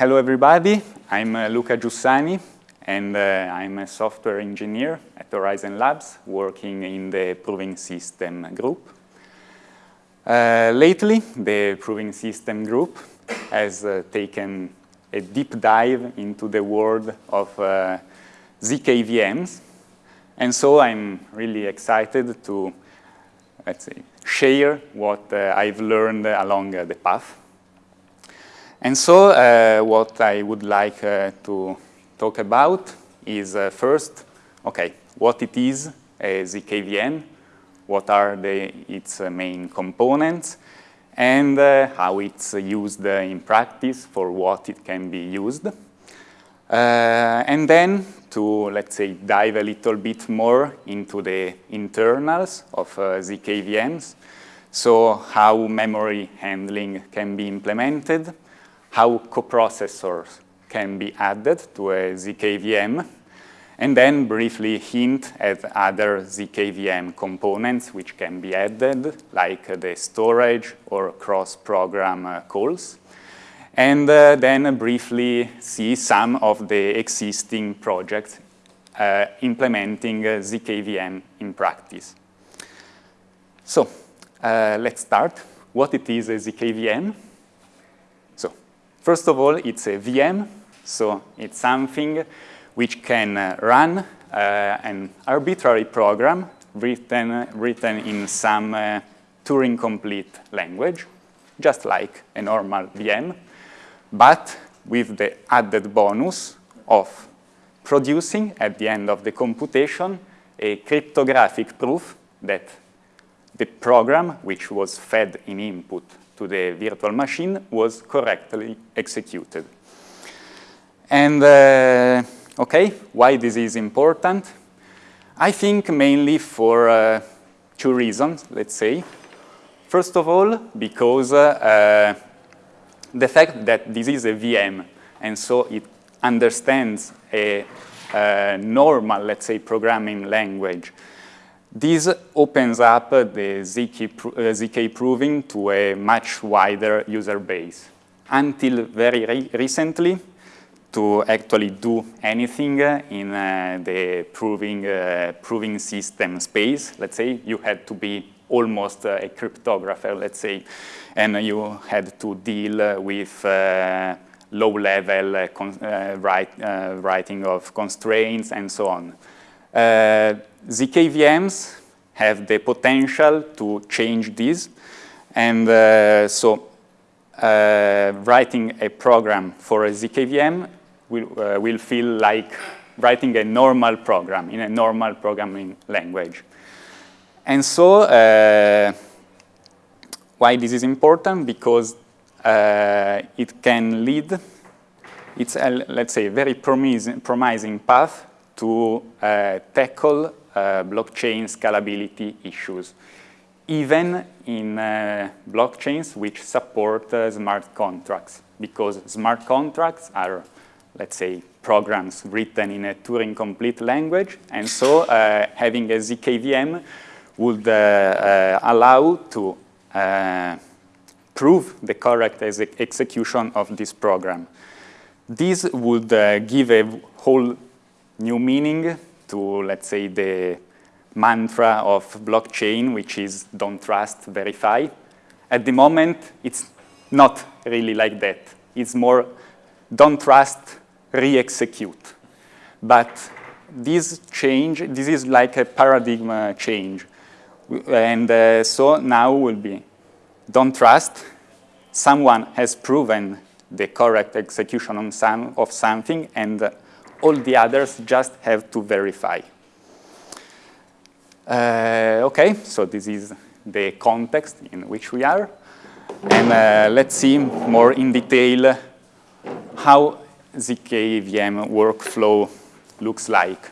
hello everybody, I'm uh, Luca Giussani and uh, I'm a software engineer at Horizen Labs working in the proving system group. Uh, lately, the proving system group has uh, taken a deep dive into the world of uh, ZKVMs and so I'm really excited to, let's say, share what uh, I've learned along the path. And so uh, what I would like uh, to talk about is uh, first, okay, what it is a ZKVM, what are the, its uh, main components, and uh, how it's used in practice for what it can be used. and then to, let's say, dive a little bit more into the internals of ZKVMs, so how memory handling can be implemented, how coprocessors can be added to a ZKVM, and then briefly hint at other ZKVM components which can be added, like the storage or cross-program uh, calls. And uh, then briefly see some of the existing projects uh, implementing uh, ZKVM in practice. So uh, let's start. What it is a ZKVM? First of all, it's a VM, so it's something which can uh, run uh, an arbitrary program written, written in some uh, Turing-complete language, just like a normal VM, but with the added bonus of producing, at the end of the computation, a cryptographic proof that the program, which was fed in input to the virtual machine was correctly executed. And, uh, okay, why this is important? I think mainly for uh, two reasons, let's say. First of all, because uh, the fact that this is a VM, and so it understands a, a normal, let's say, programming language, this opens up the ZK, uh, ZK proving to a much wider user base. Until very re recently, to actually do anything in uh, the proving, uh, proving system space, let's say, you had to be almost uh, a cryptographer, let's say, and you had to deal with uh, low-level uh, write, writing of constraints and so on. ZKVMs have the potential to change this. And uh, so uh, writing a program for a ZKVM will, uh, will feel like writing a normal program in a normal programming language. And so uh, why this is important? Because uh, it can lead, it's a, let's say, very promising, promising path to uh, tackle uh, blockchain scalability issues, even in uh, blockchains which support uh, smart contracts, because smart contracts are, let's say, programs written in a Turing-complete language, and so uh, having a ZKVM would uh, allow to prove the correct ex execution of this program. This would give a whole new meaning to, let's say, the mantra of blockchain, which is don't trust, verify. At the moment, it's not really like that. It's more don't trust, re-execute. But this change, this is like a paradigm change. And uh, so now will be don't trust, someone has proven the correct execution some, of something and uh, all the others just have to verify. Uh, okay, so this is the context in which we are. And uh, let's see more in detail how the ZKVM workflow looks like.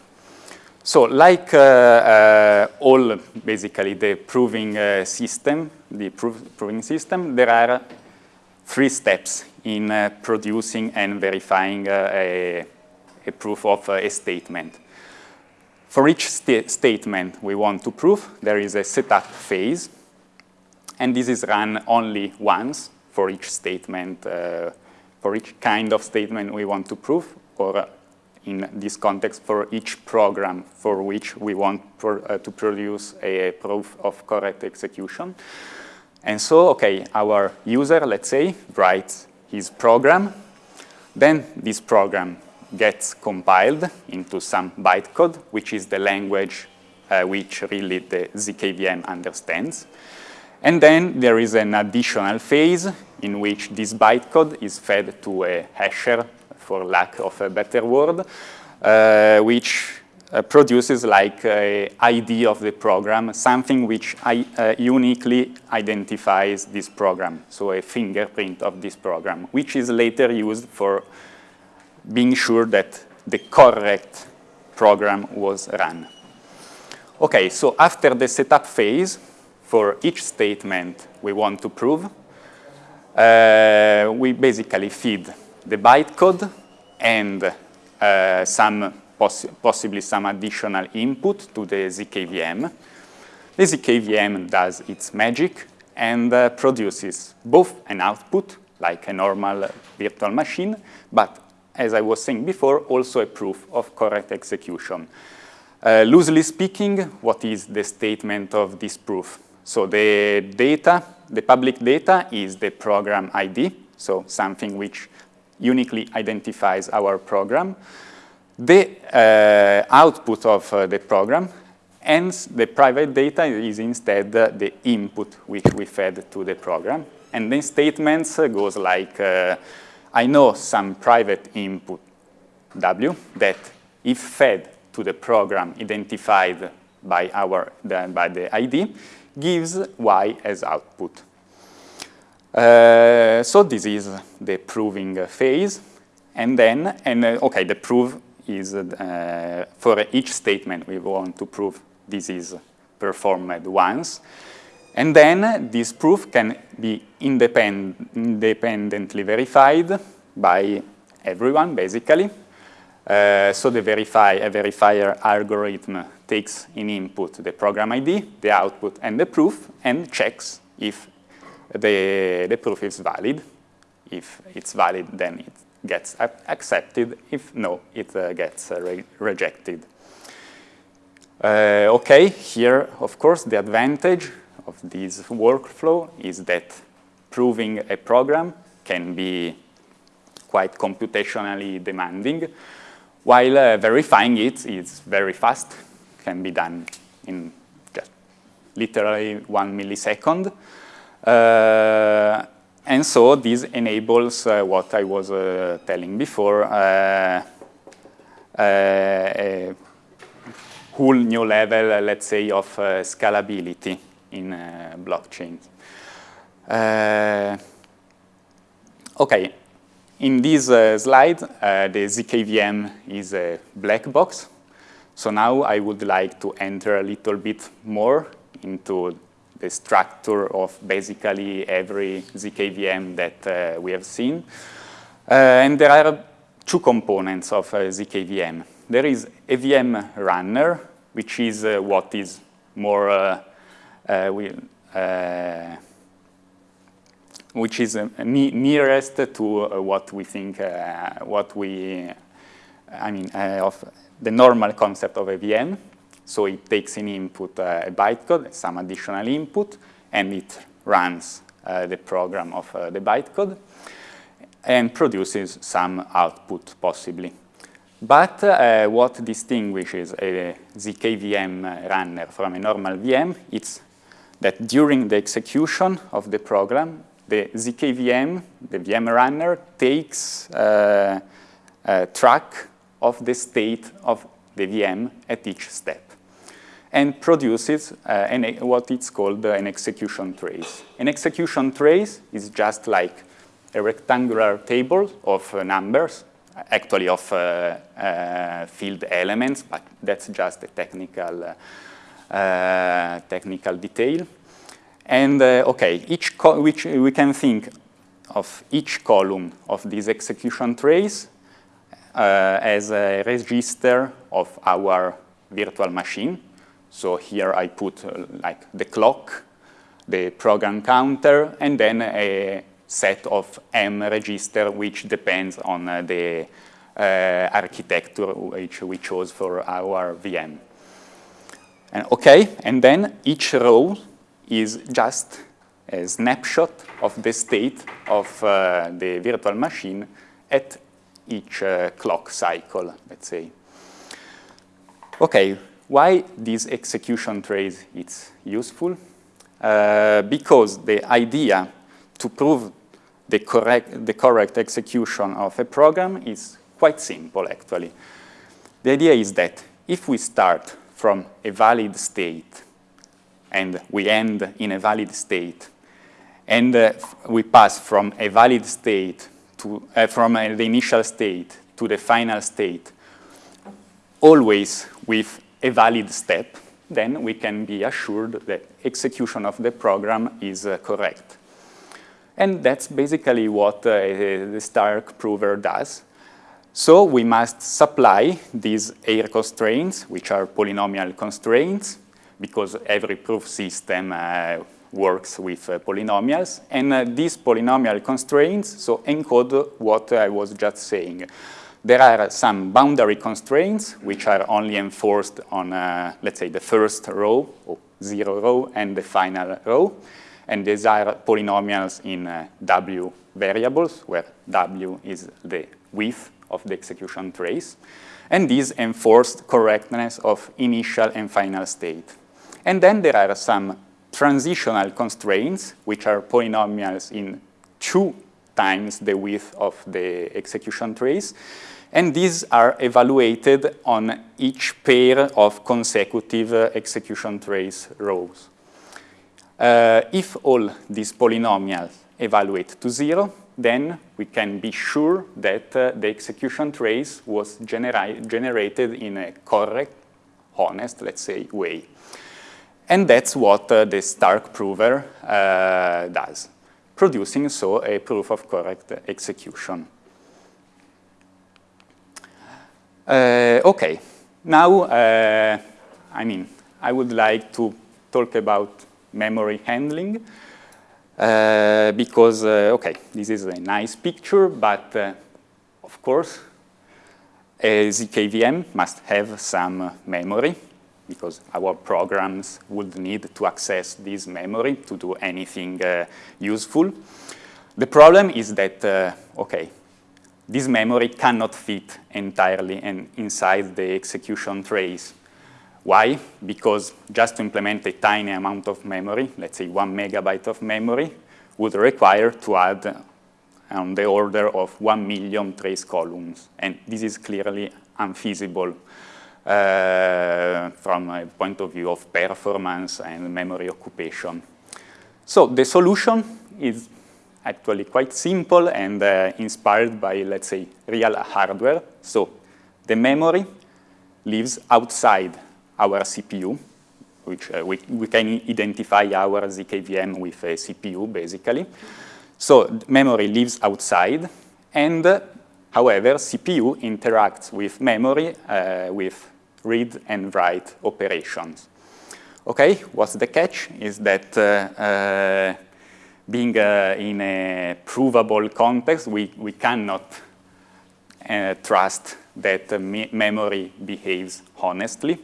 So like uh, uh, all basically the proving uh, system, the proving system, there are three steps in uh, producing and verifying a a proof of a statement. For each st statement we want to prove, there is a setup phase, and this is run only once for each statement uh, for each kind of statement we want to prove, or in this context, for each program for which we want pro uh, to produce a proof of correct execution. And so, okay, our user, let's say, writes his program. Then this program gets compiled into some bytecode, which is the language uh, which really the ZKVM understands. And then there is an additional phase in which this bytecode is fed to a hasher, for lack of a better word, uh, which uh, produces like a ID of the program, something which I, uh, uniquely identifies this program, so a fingerprint of this program, which is later used for being sure that the correct program was run. Okay, so after the setup phase, for each statement we want to prove, uh, we basically feed the bytecode and uh, some poss possibly some additional input to the ZKVM. The ZKVM does its magic and uh, produces both an output, like a normal virtual machine, but as I was saying before, also a proof of correct execution. Uh, loosely speaking, what is the statement of this proof? So the data, the public data is the program ID, so something which uniquely identifies our program. The uh, output of uh, the program and the private data is instead the input which we fed to the program. And then statements uh, goes like, uh, I know some private input W that if fed to the program identified by, our, by the ID gives y as output. Uh, so this is the proving phase. And then, and uh, okay, the proof is uh, for each statement we want to prove this is performed once. And then this proof can be independ independently verified by everyone, basically. Uh, so the verify, a verifier algorithm takes in input the program ID, the output, and the proof, and checks if the, the proof is valid. If it's valid, then it gets accepted. If no, it uh, gets uh, re rejected. Uh, okay, here, of course, the advantage this workflow is that proving a program can be quite computationally demanding, while uh, verifying it is very fast, can be done in just literally one millisecond. Uh, and so this enables uh, what I was uh, telling before, uh, uh, a whole new level, let's say, of scalability in blockchains. okay, in this slide, the ZKVM is a black box. So now I would like to enter a little bit more into the structure of basically every ZKVM that uh, we have seen. Uh, and there are two components of uh, ZKVM. There is a VM runner, which is uh, what is more, uh, uh, we, which is ne nearest to what we think, what we, I mean, of the normal concept of a VM. So it takes an input uh, a bytecode, some additional input, and it runs uh, the program of uh, the bytecode and produces some output, possibly. But uh, what distinguishes a ZKVM runner from a normal VM is that during the execution of the program, the ZKVM, the VM runner, takes uh, track of the state of the VM at each step and produces uh, an, what it's called uh, an execution trace. An execution trace is just like a rectangular table of uh, numbers, actually of uh, uh, field elements, but that's just a technical, uh, technical detail. And okay, each which we can think of each column of this execution trace as a register of our virtual machine so here I put uh, like the clock, the program counter, and then a, set of M register which depends on uh, the uh, architecture which we chose for our VM. And okay, and then each row is just a snapshot of the state of uh, the virtual machine at each uh, clock cycle, let's say. Okay, why this execution trace is useful? Uh, because the idea to prove the correct, the correct execution of a program is quite simple, actually. The idea is that if we start from a valid state and we end in a valid state, and uh, we pass from a valid state to, uh, from uh, the initial state to the final state, always with a valid step, then we can be assured that execution of the program is uh, correct. And that's basically what uh, the Stark prover does. So we must supply these AIR constraints, which are polynomial constraints, because every proof system uh, works with uh, polynomials. And uh, these polynomial constraints so encode what I was just saying. There are some boundary constraints which are only enforced on, uh, let's say, the first row, or zero row, and the final row. And these are polynomials in uh, W variables, where W is the width of the execution trace. And these enforced correctness of initial and final state. And then there are some transitional constraints, which are polynomials in two times the width of the execution trace. And these are evaluated on each pair of consecutive uh, execution trace rows. Uh, if all these polynomials evaluate to zero, then we can be sure that uh, the execution trace was genera generated in a correct, honest, let's say, way. And that's what uh, the Stark prover uh, does, producing so a proof of correct execution. Uh, okay, now, uh, I mean, I would like to talk about memory handling uh, because, uh, okay, this is a nice picture, but of course, a ZKVM must have some memory because our programs would need to access this memory to do anything uh, useful. The problem is that, uh, okay, this memory cannot fit entirely in, inside the execution trace. Why? Because just to implement a tiny amount of memory, let's say one megabyte of memory, would require to add on the order of one million trace columns. And this is clearly unfeasible uh, from a point of view of performance and memory occupation. So the solution is actually quite simple and uh, inspired by, let's say, real hardware. So the memory lives outside our CPU, which uh, we, we can identify our ZKVM with a CPU, basically. So memory lives outside, and uh, however, CPU interacts with memory uh, with read and write operations. Okay, what's the catch is that uh, uh, being uh, in a provable context, we, we cannot trust that me memory behaves honestly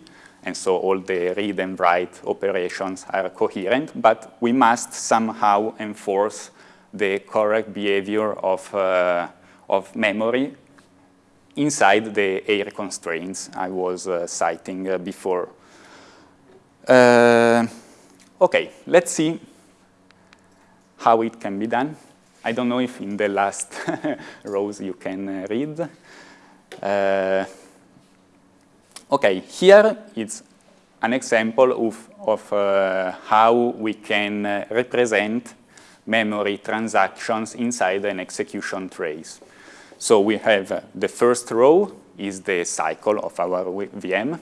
and so all the read and write operations are coherent, but we must somehow enforce the correct behavior of, uh, of memory inside the AIR constraints I was uh, citing uh, before. Uh, okay, let's see how it can be done. I don't know if in the last rows you can uh, read. Uh, okay, here it's an example of, of uh, how we can represent memory transactions inside an execution trace. So we have uh, the first row is the cycle of our VM.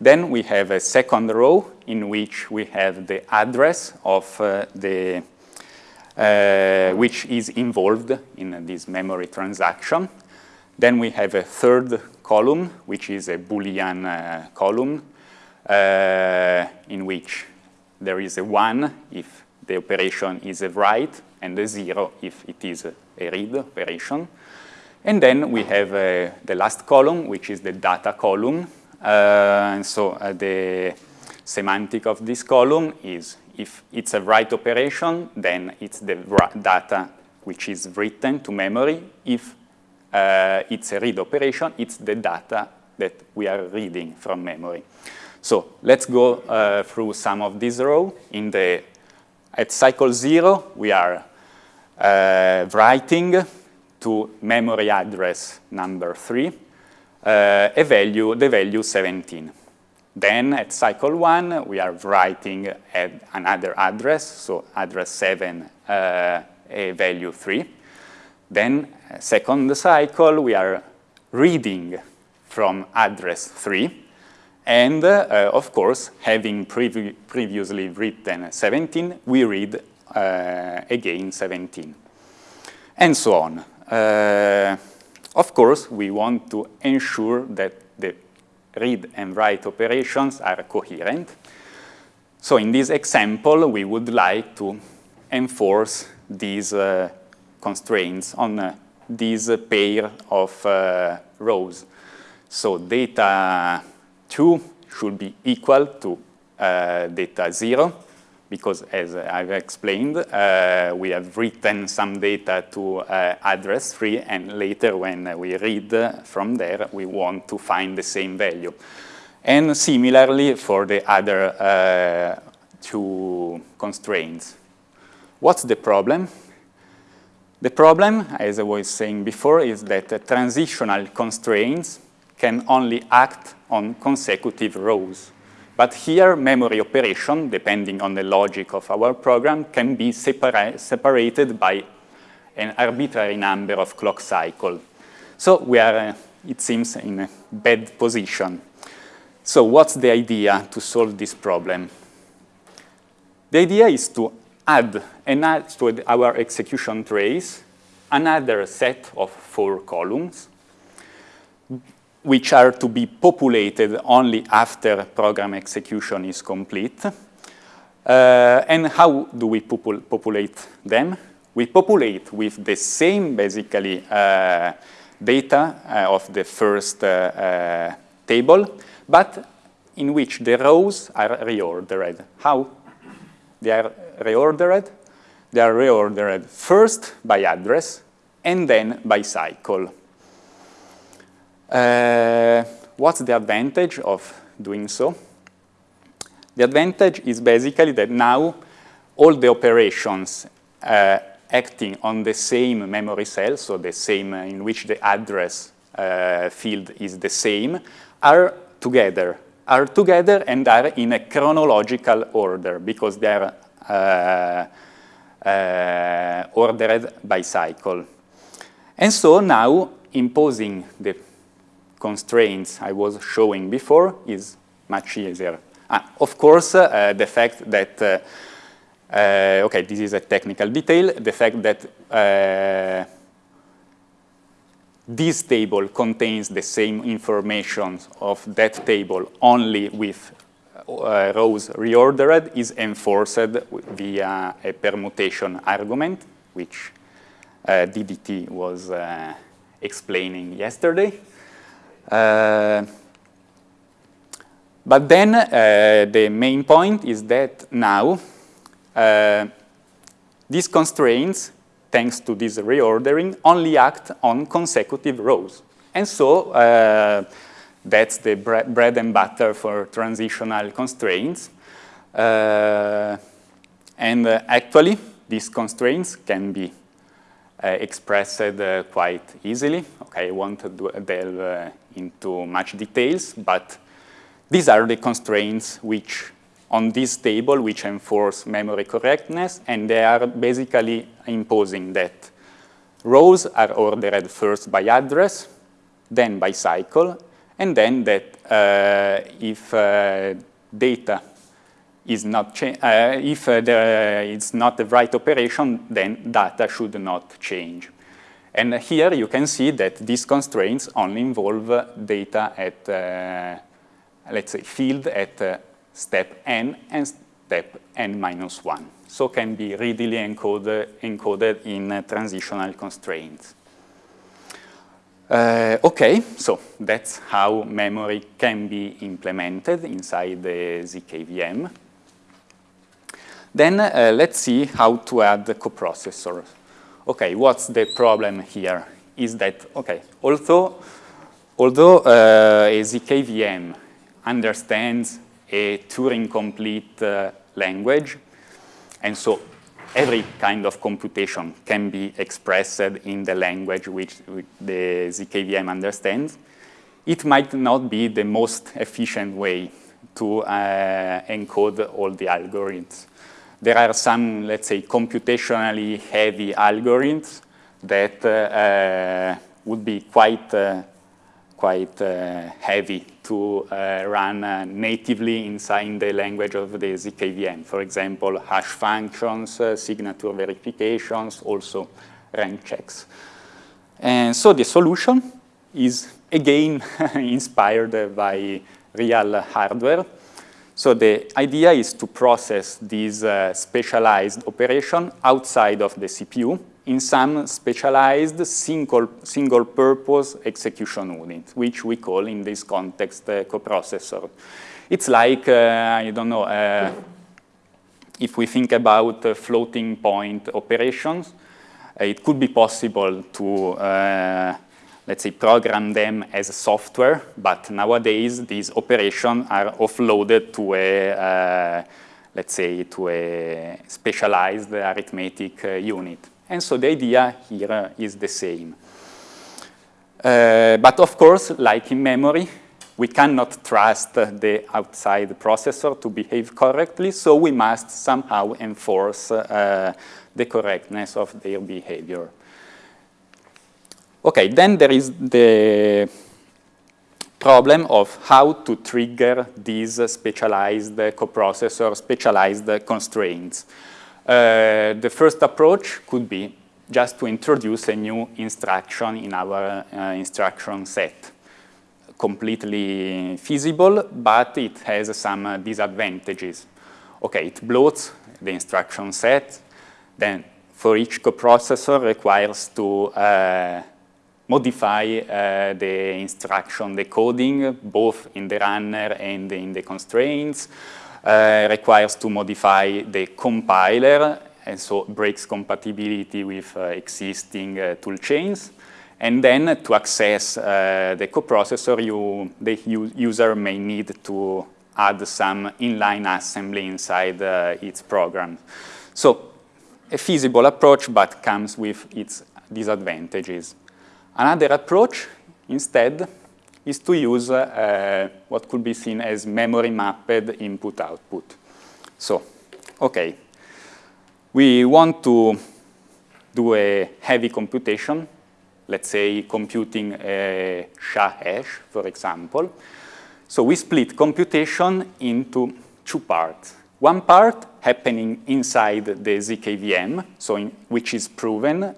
Then we have a second row in which we have the address of uh, the, uh, which is involved in this memory transaction. Then we have a third column, which is a Boolean uh, column, uh, in which there is a one if the operation is a write and a zero if it is a read operation. And then we have uh, the last column, which is the data column. Uh, and so uh, the semantic of this column is if it's a write operation, then it's the data which is written to memory. If uh, it's a read operation, it's the data that we are reading from memory. So let's go uh, through some of these rows. In the at cycle zero, we are uh, writing to memory address number three uh, a value, the value 17. Then at cycle one, we are writing at another address, so address seven, uh, a value three. Then second cycle, we are reading from address 3. And uh, of course, having previ previously written 17, we read uh, again 17. And so on. Uh, of course, we want to ensure that the read and write operations are coherent. So in this example, we would like to enforce these uh, constraints on uh, this pair of uh, rows. So data 2 should be equal to uh, data 0 because as I've explained, uh, we have written some data to uh, address 3 and later when we read from there, we want to find the same value. And similarly for the other uh, two constraints. What's the problem? The problem, as I was saying before, is that transitional constraints can only act on consecutive rows. But here, memory operation, depending on the logic of our program, can be separa separated by an arbitrary number of clock cycles. So we are, uh, it seems, in a bad position. So what's the idea to solve this problem? The idea is to add, and add to our execution trace another set of four columns which are to be populated only after program execution is complete. Uh, and how do we popul populate them? We populate with the same, basically, uh, data uh, of the first uh, uh, table, but in which the rows are reordered. How? They are reordered. They are reordered first by address and then by cycle. Uh, what's the advantage of doing so? The advantage is basically that now all the operations uh, acting on the same memory cell, so the same uh, in which the address uh, field is the same, are together, are together and are in a chronological order because they are ordered by cycle. And so now imposing the constraints I was showing before is much easier. Ah, of course, uh, the fact that, uh, uh, okay, this is a technical detail, the fact that this table contains the same information of that table only with rows reordered is enforced via a permutation argument, which uh, DDT was explaining yesterday. Uh, but then uh, the main point is that now uh, these constraints, thanks to this reordering, only act on consecutive rows. And so uh, that's the bre bread and butter for transitional constraints. Uh, and uh, actually, these constraints can be uh, expressed uh, quite easily. Okay, I won't delve uh, into much details, but these are the constraints which on this table which enforce memory correctness, and they are basically imposing that rows are ordered first by address, then by cycle, and then that uh, if uh, data is not uh, if there, it's not the write operation, then data should not change. And here you can see that these constraints only involve data at, let's say, field at step n and step n minus 1. so can be readily encoded, encoded in transitional constraints. Uh, okay, so that's how memory can be implemented inside the ZKVM. Then uh, let's see how to add the coprocessor. Okay, what's the problem here? Is that, okay, although, although uh, a ZKVM understands a Turing-complete uh, language, and so every kind of computation can be expressed in the language which, the ZKVM understands, it might not be the most efficient way to uh, encode all the algorithms. There are some, let's say, computationally heavy algorithms that uh, would be quite, uh, quite uh, heavy to uh, run uh, natively inside the language of the ZKVM. For example, hash functions, signature verifications, also range checks. And so the solution is again inspired by real hardware. So the idea is to process these uh, specialized operation outside of the CPU in some specialized single, single purpose execution unit, which we call in this context uh, coprocessor. It's like, uh, I don't know, uh, if we think about uh, floating point operations, uh, it could be possible to, uh, let's say, program them as software, but nowadays these operations are offloaded to a, let's say, to a specialized arithmetic unit. And so the idea here is the same. Uh, but of course, like in memory, we cannot trust the outside processor to behave correctly, so we must somehow enforce uh, the correctness of their behavior. Okay, then there is the problem of how to trigger these specialized coprocessor, specialized constraints. Uh, the first approach could be just to introduce a new instruction in our uh, instruction set. Completely feasible, but it has some uh, disadvantages. Okay, it bloats the instruction set, then for each coprocessor requires to uh, modify uh, the instruction decoding both in the runner and in the constraints. Uh, requires to modify the compiler and so breaks compatibility with uh, existing uh, tool chains. And then to access the coprocessor, you, the user may need to add some inline assembly inside its program. So a feasible approach, but comes with its disadvantages. Another approach, instead, is to use uh, what could be seen as memory mapped input-output. So, okay, we want to do a heavy computation, let's say computing a SHA hash, for example. So we split computation into two parts. One part happening inside the ZKVM, so in, which is proven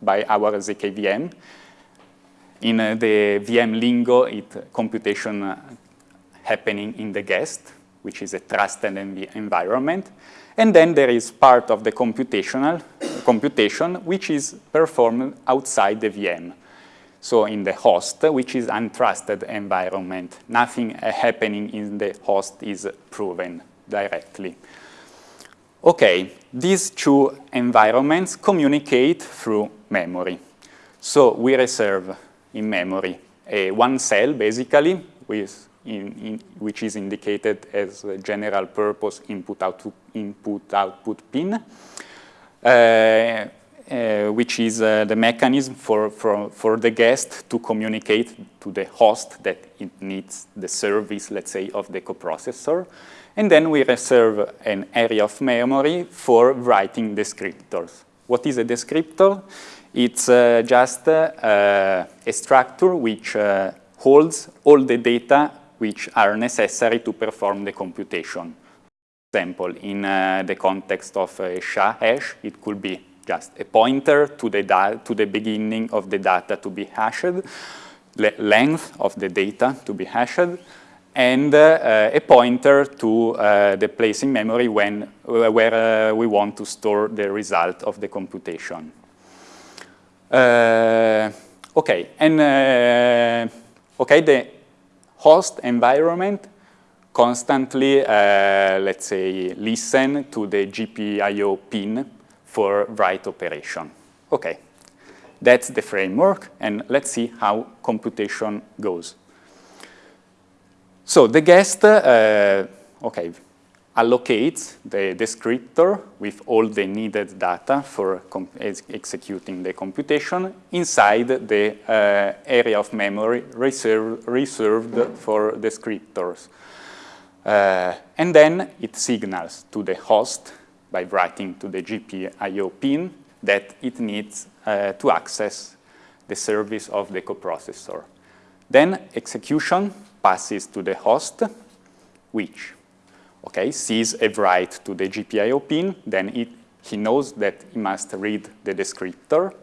by our ZKVM, in uh, the VM lingo, it computation uh, happening in the guest, which is a trusted env environment. And then there is part of the computational computation, which is performed outside the VM. So in the host, which is untrusted environment, nothing uh, happening in the host is proven directly. Okay, these two environments communicate through memory. So we reserve in memory. A one cell, basically, with in, in, which is indicated as a general purpose input, output pin, uh, uh, which is uh, the mechanism for, for, for the guest to communicate to the host that it needs the service, let's say, of the coprocessor. And then we reserve an area of memory for writing descriptors. What is a descriptor? It's uh, just uh, a structure which uh, holds all the data which are necessary to perform the computation. For example, in uh, the context of a SHA hash, it could be just a pointer to the, to the beginning of the data to be hashed, the length of the data to be hashed, and uh, a pointer to uh, the place in memory when, uh, where we want to store the result of the computation. Okay, and okay, the host environment constantly, uh, let's say, listen to the GPIO pin for write operation. Okay, that's the framework, and let's see how computation goes. So the guest, uh, okay, allocates the descriptor with all the needed data for ex executing the computation inside the uh, area of memory reserve reserved for descriptors. Uh, and then it signals to the host by writing to the GPIO pin that it needs uh, to access the service of the coprocessor. Then execution passes to the host, which okay, sees a write to the GPIO pin, then it, he knows that he must read the descriptor.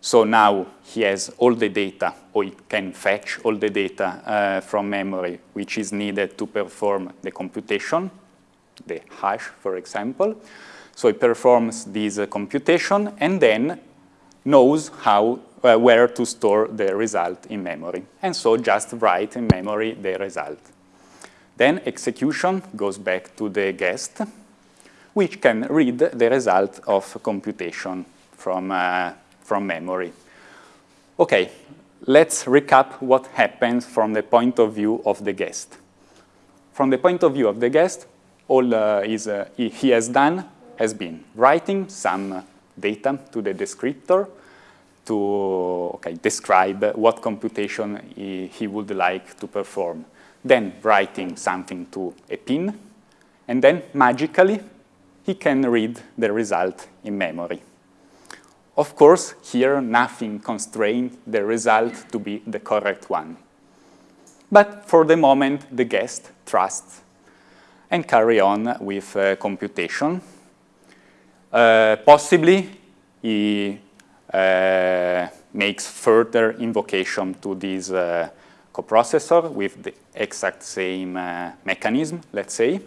So now he has all the data, or he can fetch all the data uh, from memory, which is needed to perform the computation, the hash, for example. So he performs this uh, computation and then knows how uh, where to store the result in memory. And so just write in memory the result. Then execution goes back to the guest, which can read the result of computation from, uh, from memory. Okay, let's recap what happens from the point of view of the guest. From the point of view of the guest, all uh, is, uh, he has done has been writing some data to the descriptor, to okay, describe what computation he, he would like to perform. Then writing something to a pin, and then magically he can read the result in memory. Of course, here nothing constrained the result to be the correct one. But for the moment, the guest trusts and carry on with uh, computation. Uh, possibly, he uh, makes further invocation to this uh, coprocessor with the exact same uh, mechanism, let's say.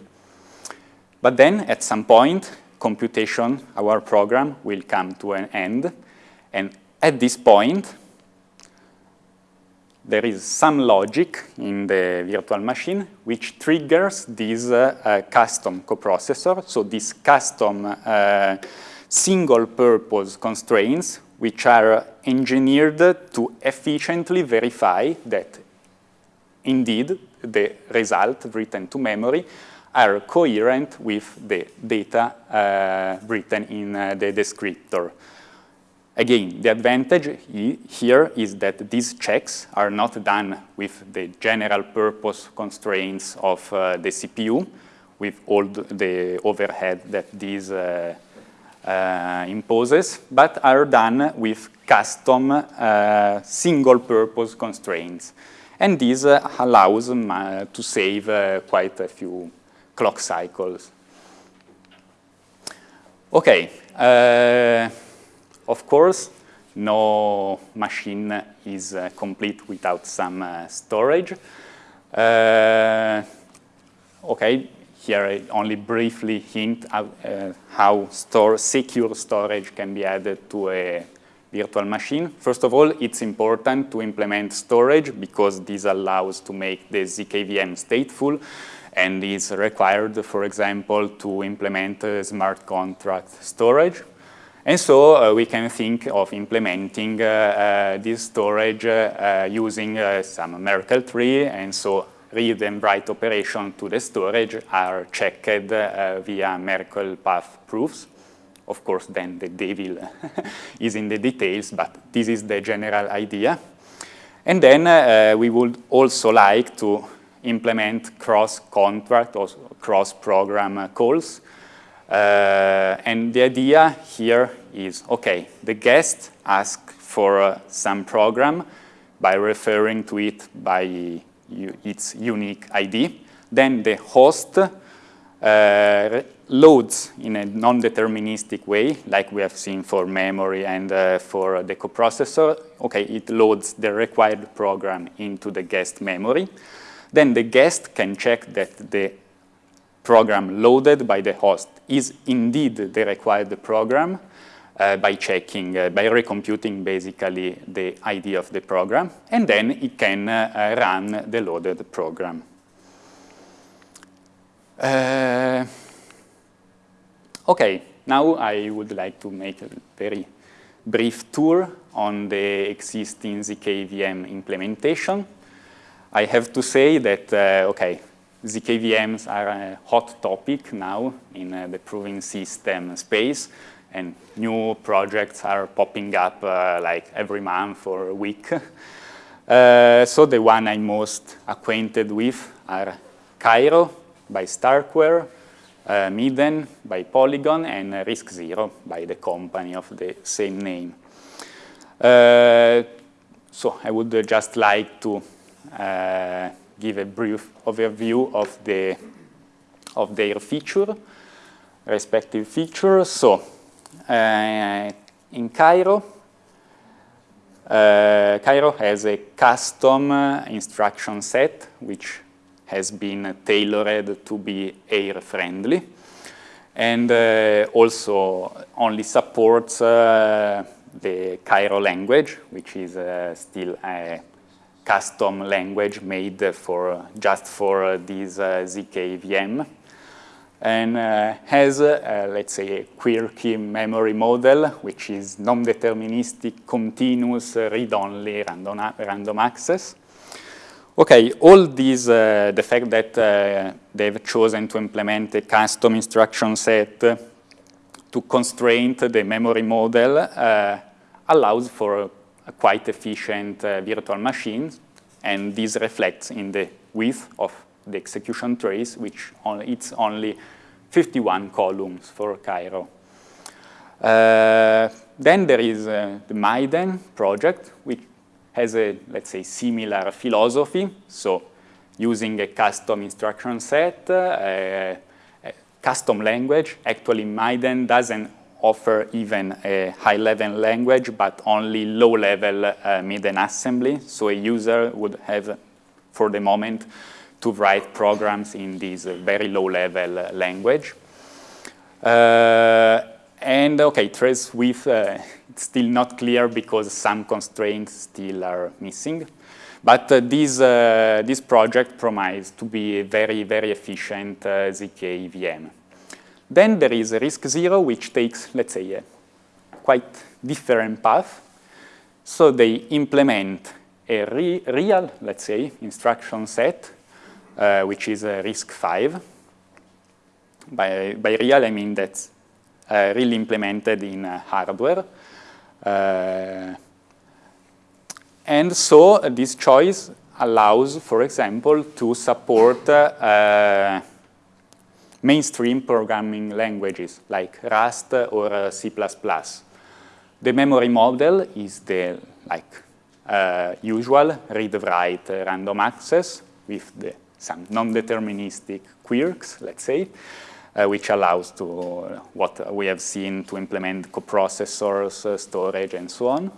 But then at some point, computation, our program, will come to an end. And at this point, there is some logic in the virtual machine which triggers this uh, uh, custom coprocessor. So this custom uh, single-purpose constraints which are engineered to efficiently verify that indeed the result written to memory are coherent with the data uh, written in uh, the descriptor. Again, the advantage here is that these checks are not done with the general purpose constraints of uh, the CPU, with all the overhead that this uh, uh, imposes, but are done with custom uh, single-purpose constraints. And this uh, allows to save quite a few clock cycles. Okay, of course, no machine is uh, complete without some uh, storage. Uh, okay, here I only briefly hint uh, how store, secure storage can be added to a virtual machine. First of all, it's important to implement storage because this allows to make the ZKVM stateful and is required, for example, to implement smart contract storage. And so uh, we can think of implementing uh, uh, this storage uh, using some Merkle tree and so read and write operation to the storage are checked uh, via Merkle path proofs. Of course, then the devil is in the details, but this is the general idea. And then uh, we would also like to implement cross-contract or cross-program calls. Uh, and the idea here is, okay, the guest asks for uh, some program by referring to it by its unique ID. Then the host uh, loads in a non-deterministic way, like we have seen for memory and uh, for the coprocessor. Okay, it loads the required program into the guest memory. then the guest can check that the program loaded by the host is indeed the required program uh, by checking, uh, by recomputing basically the ID of the program, and then it can uh, run the loaded program. Uh, okay, now I would like to make a very brief tour on the existing ZKVM implementation. I have to say that, uh, okay, ZKVMs are a hot topic now in uh, the proving system space, and new projects are popping up uh, like every month or a week. Uh, so the one I'm most acquainted with are Cairo by Starkware, uh, Miden by Polygon, and uh, RISC-0 by the company of the same name. Uh, so I would just like to uh, give a brief overview of the of their feature, respective features. So uh, in Cairo, uh, Cairo has a custom uh, instruction set which has been tailored to be AIR friendly and uh, also only supports uh, the Cairo language, which is uh, still a custom language made for just for this ZKVM and uh, has, uh, let's say, a quirky memory model, which is non-deterministic, continuous, uh, read-only random, random access. Okay, all these, uh, the fact that uh, they've chosen to implement a custom instruction set to constrain the memory model uh, allows for a quite efficient virtual machine, and this reflects in the width of the execution trace, which only, it's only 51 columns for Cairo. Uh, then there is uh, the Miden project, which has a, let's say, similar philosophy. So using a custom instruction set, uh, a, a custom language. Actually, Miden doesn't offer even a high-level language, but only low-level uh, Miden assembly. So a user would have, for the moment, to write programs in this very low-level uh, language. Uh, and okay, trace width, uh, it's still not clear because some constraints still are missing. But uh, this, uh, this project promises to be a very, very efficient uh, ZK VM. Then there is a RISC-0, which takes, let's say, a quite different path. So they implement a re real, let's say, instruction set uh, which is uh, RISC-V. By, by real, I mean that's uh, really implemented in uh, hardware. Uh, and so this choice allows, for example, to support uh, mainstream programming languages like Rust or C++. The memory model is the like usual read-write random access with the some non-deterministic quirks, let's say, uh, which allows to uh, what we have seen to implement coprocessors, uh, storage, and so on.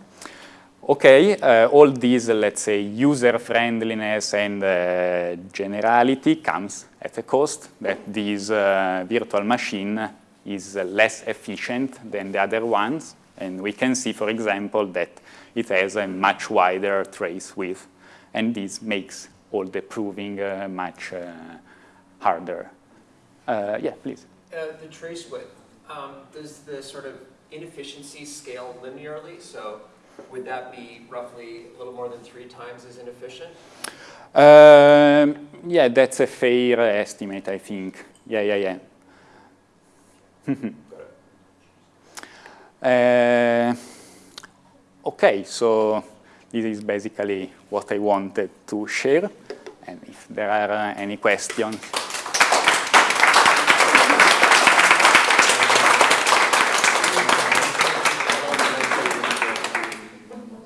Okay, uh, all these, let's say, user-friendliness and uh, generality comes at a cost that this virtual machine is less efficient than the other ones. And we can see, for example, that it has a much wider trace width. And this makes all the proving uh, much uh, harder. Uh, yeah, please. the trace width, um, does the sort of inefficiency scale linearly? So would that be roughly a little more than three times as inefficient? Um, yeah, that's a fair estimate, I think. Yeah, yeah, yeah. uh, okay, so this is basically what I wanted to share. And if there are uh, any questions,